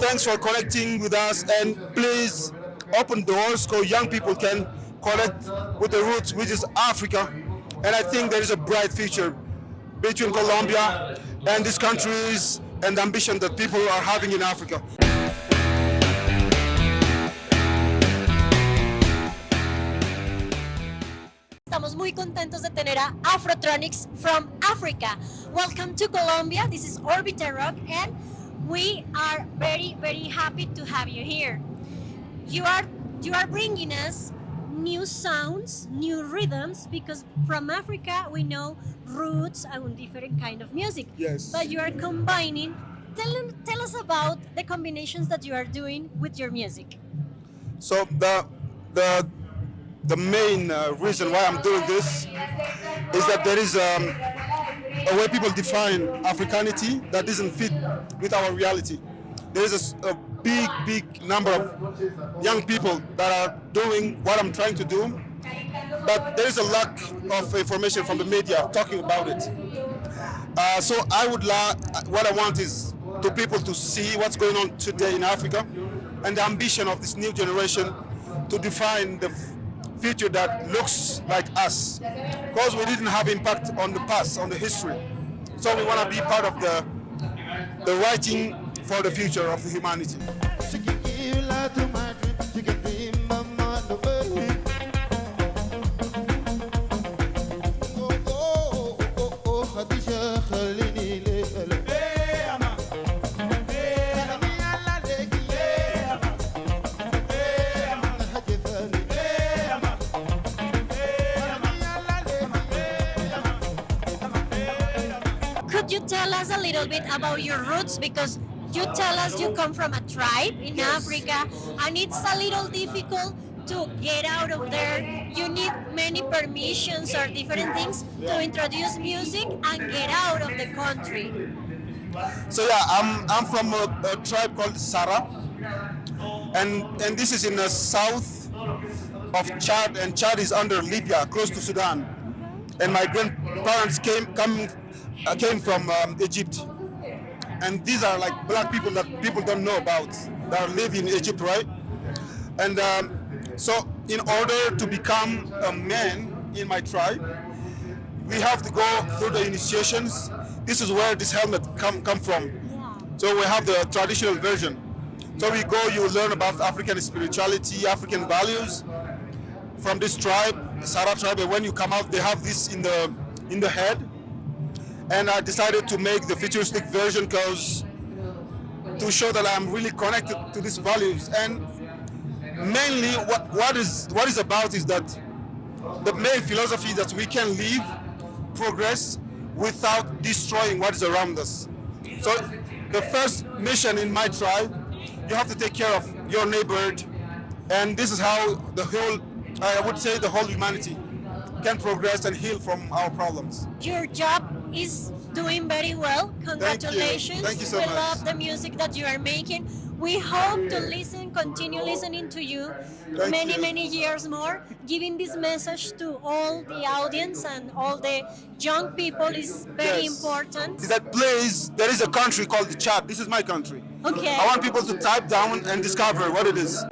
thanks for connecting with us and please open doors so young people can connect with the roots, which is Africa. And I think there is a bright future between Colombia and these countries and the ambition that people are having in Africa. Estamos muy contentos de tener a Afrotronix from Africa. Welcome to Colombia. This is Orbiter Rock and we are very very happy to have you here. You are you are bringing us new sounds, new rhythms because from Africa we know roots and different kind of music. Yes. But you are combining tell, tell us about the combinations that you are doing with your music. So the the the main uh, reason why I'm doing this is that there is um, a way people define Africanity that doesn't fit with our reality. There is a, a big, big number of young people that are doing what I'm trying to do, but there is a lack of information from the media talking about it. Uh, so I would la what I want is to people to see what's going on today in Africa and the ambition of this new generation to define the future that looks like us. Because we didn't have impact on the past on the history. So we want to be part of the the writing for the future of the humanity Could you tell us a little bit about your roots? Because you tell us you come from a tribe in Africa and it's a little difficult to get out of there. You need many permissions or different things to introduce music and get out of the country. So yeah, I'm I'm from a, a tribe called Sara, and and this is in the south of Chad, and Chad is under Libya, close to Sudan. And my grandparents came come came from um, Egypt, and these are like black people that people don't know about that live in Egypt, right? And um, so, in order to become a man in my tribe, we have to go through the initiations. This is where this helmet come come from. So we have the traditional version. So we go, you learn about African spirituality, African values from this tribe, Sara tribe. And when you come out, they have this in the in the head. And I decided to make the futuristic version because to show that I'm really connected to these values. And mainly, what what is what is about is that the main philosophy that we can live, progress without destroying what is around us. So the first mission in my tribe, you have to take care of your neighborhood, and this is how the whole, I would say, the whole humanity can progress and heal from our problems. Your job is doing very well. Congratulations. Thank you so we much. love the music that you are making. We hope to listen, continue listening to you Thank many, you. many years more. Giving this message to all the audience and all the young people is very Yes. important. Is that place, there is a country called the Chad. This is my country. Okay. I want people to type down and discover what it is.